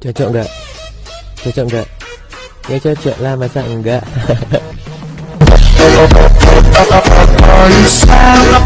chơi trộm được chơi trộm được nhớ chơi chuyện la mà sẵn gạ Hãy subscribe